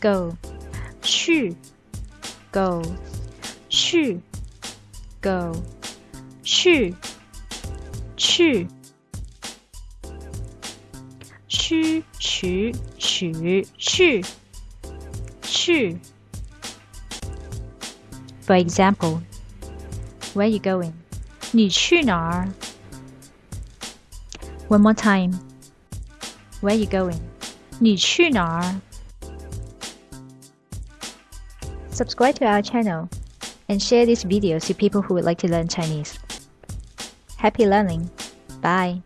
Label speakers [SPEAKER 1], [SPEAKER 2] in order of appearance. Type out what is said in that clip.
[SPEAKER 1] go 去 go 去 go 去去区取取去去 For example, where you going? 你去哪儿 One more time. Where you going? 你去哪儿 Subscribe to our channel and share this video to people who would like to learn Chinese. Happy learning. Bye.